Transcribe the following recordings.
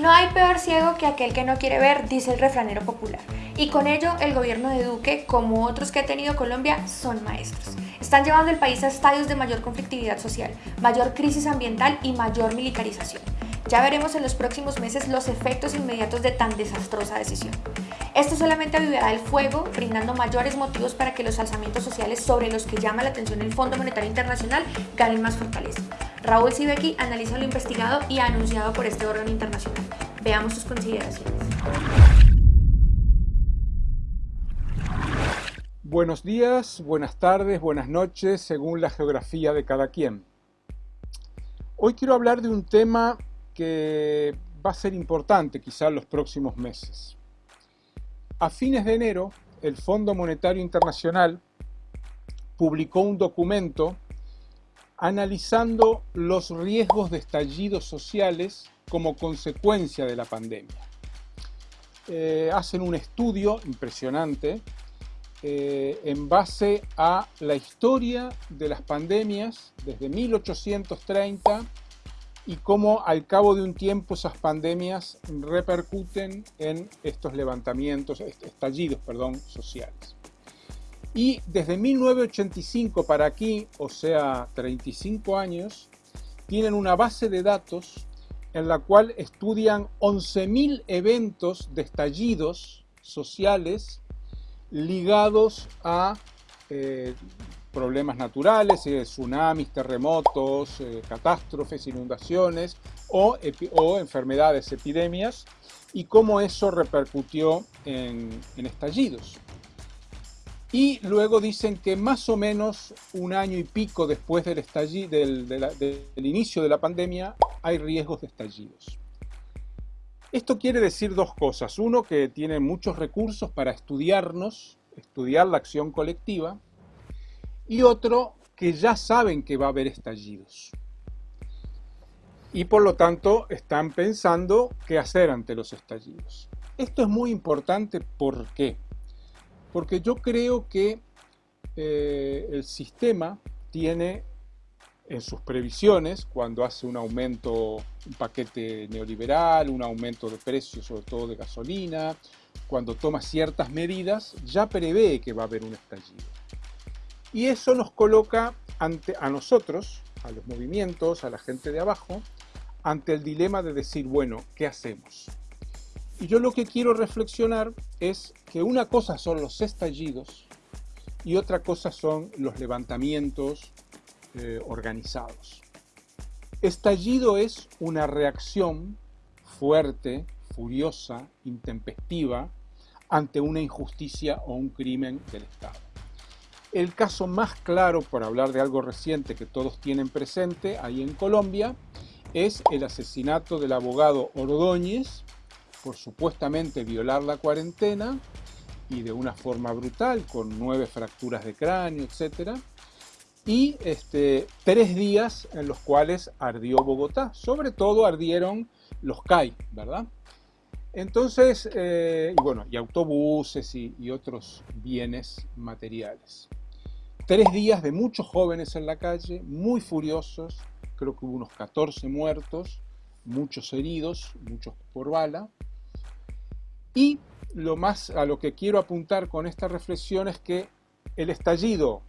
No hay peor ciego que aquel que no quiere ver, dice el refranero popular. Y con ello, el gobierno de Duque, como otros que ha tenido Colombia, son maestros. Están llevando el país a estadios de mayor conflictividad social, mayor crisis ambiental y mayor militarización. Ya veremos en los próximos meses los efectos inmediatos de tan desastrosa decisión. Esto solamente avivará el fuego, brindando mayores motivos para que los alzamientos sociales sobre los que llama la atención el Fondo Monetario Internacional ganen más fortaleza. Raúl Sibeki analiza lo investigado y anunciado por este órgano internacional. Veamos sus consideraciones. Buenos días, buenas tardes, buenas noches, según la geografía de cada quien. Hoy quiero hablar de un tema que va a ser importante quizá en los próximos meses. A fines de enero, el Fondo Monetario Internacional publicó un documento analizando los riesgos de estallidos sociales como consecuencia de la pandemia. Eh, hacen un estudio impresionante eh, en base a la historia de las pandemias desde 1830 y cómo al cabo de un tiempo esas pandemias repercuten en estos levantamientos, estallidos, perdón, sociales. Y desde 1985 para aquí, o sea, 35 años, tienen una base de datos en la cual estudian 11.000 eventos de estallidos sociales ligados a eh, problemas naturales, eh, tsunamis, terremotos, eh, catástrofes, inundaciones o, enfermedades, epidemias, y cómo eso repercutió en, estallidos. Y luego dicen que más o menos un año y pico después del, del inicio de la pandemia hay riesgos de estallidos. Esto quiere decir dos cosas. Uno, que tiene muchos recursos para estudiarnos, estudiar la acción colectiva, y otro que ya saben que va a haber estallidos. Y por lo tanto están pensando qué hacer ante los estallidos. Esto es muy importante, ¿por qué? Porque yo creo que eh, el sistema tiene en sus previsiones, cuando hace un aumento, un paquete neoliberal, un aumento de precios, sobre todo de gasolina, cuando toma ciertas medidas, ya prevé que va a haber un estallido. Y eso nos coloca ante, a nosotros, a los movimientos, a la gente de abajo, ante el dilema de decir, bueno, ¿qué hacemos? Y yo lo que quiero reflexionar es que una cosa son los estallidos y otra cosa son los levantamientos eh, organizados. Estallido es una reacción fuerte, furiosa, intempestiva ante una injusticia o un crimen del Estado. El caso más claro, por hablar de algo reciente que todos tienen presente ahí en Colombia, es el asesinato del abogado Ordóñez por supuestamente violar la cuarentena y de una forma brutal, con nueve fracturas de cráneo, etc. Y este, tres días en los cuales ardió Bogotá. Sobre todo ardieron los CAI, ¿verdad? Entonces, eh, y bueno, y autobuses y otros bienes materiales. Tres días de muchos jóvenes en la calle, muy furiosos, creo que hubo unos 14 muertos, muchos heridos, muchos por bala. Y lo más a lo que quiero apuntar con esta reflexión es que el estallido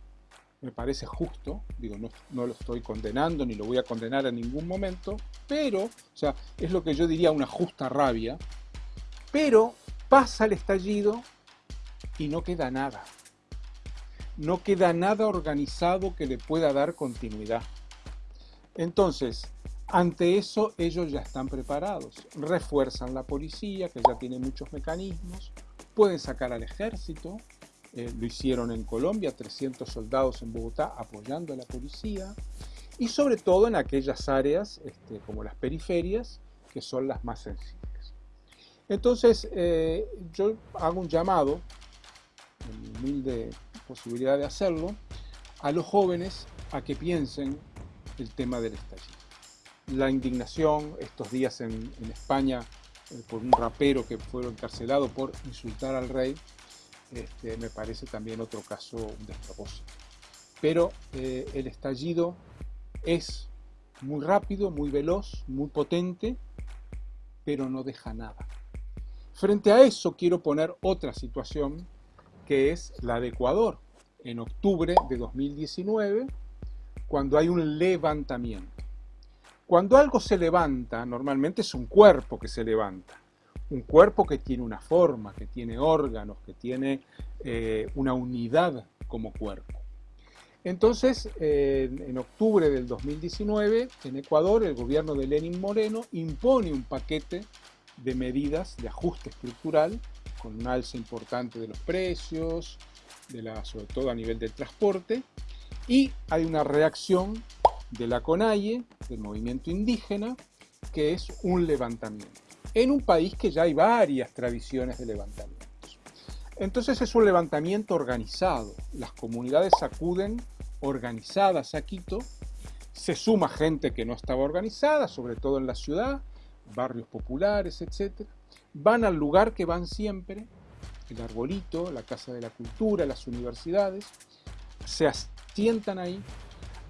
me parece justo, digo, no, no, lo estoy condenando ni lo voy a condenar en ningún momento, pero, o sea, es lo que yo diría una justa rabia, pero pasa el estallido y no queda nada no queda nada organizado que le pueda dar continuidad. Entonces, ante eso ellos ya están preparados, refuerzan la policía, que ya tiene muchos mecanismos, pueden sacar al ejército, eh, lo hicieron en Colombia, 300 soldados en Bogotá apoyando a la policía, y sobre todo en aquellas áreas este, como las periferias, que son las más sensibles. Entonces, eh, yo hago un llamado, en humilde posibilidad de hacerlo, a los jóvenes a que piensen el tema del estallido. La indignación estos días en, España eh, por un rapero que fue encarcelado por insultar al rey, este, me parece también otro caso un despropósito. Pero eh, el estallido es muy rápido, muy veloz, muy potente, pero no deja nada. Frente a eso quiero poner otra situación que es la de Ecuador, en octubre de 2019, cuando hay un levantamiento. Cuando algo se levanta, normalmente es un cuerpo que se levanta. Un cuerpo que tiene una forma, que tiene órganos, que tiene eh, una unidad como cuerpo. Entonces, en octubre del 2019, en Ecuador, el gobierno de Lenin Moreno impone un paquete de medidas de ajuste estructural con un alza importante de los precios, sobre todo a nivel del transporte, y hay una reacción de la CONAIE, del movimiento indígena, que es un levantamiento, en un país que ya hay varias tradiciones de levantamientos. Entonces es un levantamiento organizado, las comunidades acuden organizadas a Quito, se suma gente que no estaba organizada, sobre todo en la ciudad, barrios populares, etc. Van al lugar que van siempre, el arbolito, la Casa de la Cultura, las universidades, se asientan ahí,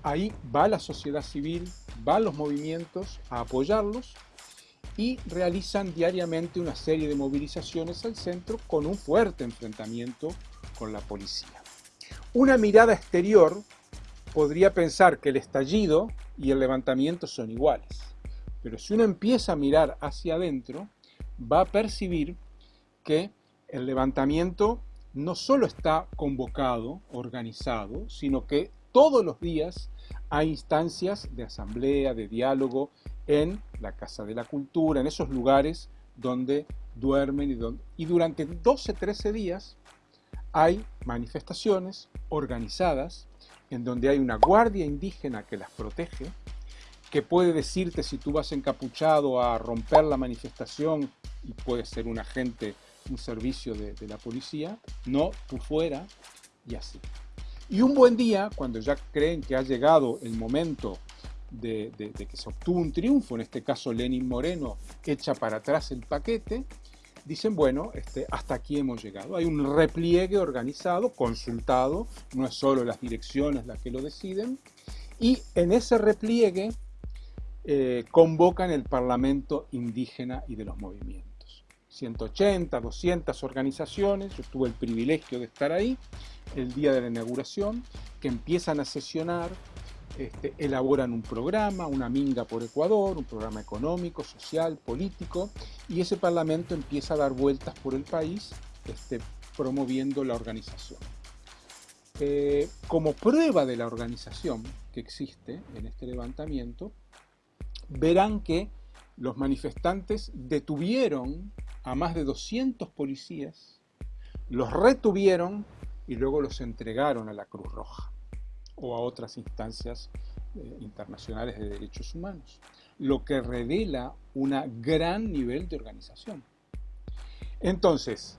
ahí va la sociedad civil, van los movimientos a apoyarlos y realizan diariamente una serie de movilizaciones al centro con un fuerte enfrentamiento con la policía. Una mirada exterior podría pensar que el estallido y el levantamiento son iguales, pero si uno empieza a mirar hacia adentro, va a percibir que el levantamiento no solo está convocado, organizado, sino que todos los días hay instancias de asamblea, de diálogo en la Casa de la Cultura, en esos lugares donde duermen y, donde, y durante 12, 13 días hay manifestaciones organizadas en donde hay una guardia indígena que las protege, que puede decirte si tú vas encapuchado a romper la manifestación y puede ser un agente, un servicio de, la policía, no, tú fuera y así. Y un buen día, cuando ya creen que ha llegado el momento de, que se obtuvo un triunfo, en este caso Lenin Moreno echa para atrás el paquete, dicen, bueno, este, hasta aquí hemos llegado. Hay un repliegue organizado, consultado, no es solo las direcciones las que lo deciden, y en ese repliegue eh, convocan el Parlamento indígena y de los movimientos. 180, 200 organizaciones, yo tuve el privilegio de estar ahí el día de la inauguración, que empiezan a sesionar, este, elaboran un programa, una minga por Ecuador, un programa económico, social, político, y ese parlamento empieza a dar vueltas por el país este, promoviendo la organización. Eh, como prueba de la organización que existe en este levantamiento, verán que los manifestantes detuvieron a más de 200 policías, los retuvieron y luego los entregaron a la Cruz Roja o a otras instancias eh, internacionales de derechos humanos, lo que revela un gran nivel de organización. Entonces,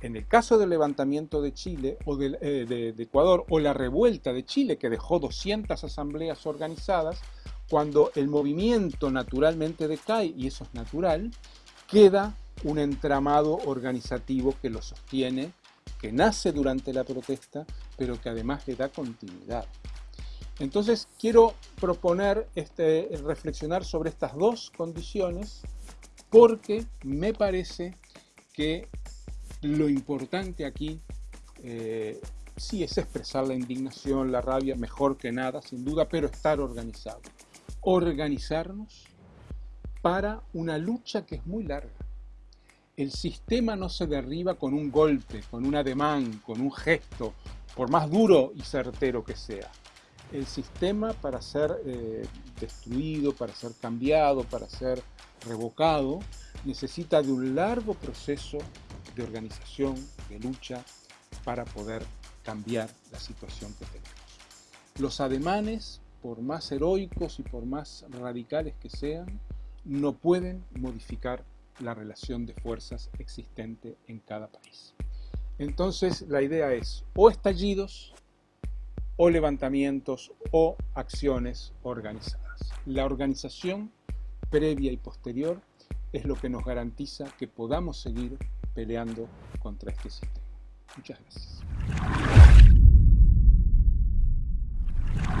en el caso del levantamiento de Chile o eh, de, de Ecuador o la revuelta de Chile que dejó 200 asambleas organizadas, cuando el movimiento naturalmente decae, y eso es natural, queda un entramado organizativo que lo sostiene, que nace durante la protesta, pero que además le da continuidad. Entonces quiero proponer este, reflexionar sobre estas dos condiciones porque me parece que lo importante aquí eh, sí es expresar la indignación, la rabia, mejor que nada, sin duda, pero estar organizado organizarnos para una lucha que es muy larga. El sistema no se derriba con un golpe, con un ademán, con un gesto, por más duro y certero que sea. El sistema para ser eh, destruido, para ser cambiado, para ser revocado, necesita de un largo proceso de organización, de lucha, para poder cambiar la situación que tenemos. Los ademanes por más heroicos y por más radicales que sean, no pueden modificar la relación de fuerzas existente en cada país. Entonces la idea es o estallidos, o levantamientos, o acciones organizadas. La organización previa y posterior es lo que nos garantiza que podamos seguir peleando contra este sistema. Muchas gracias.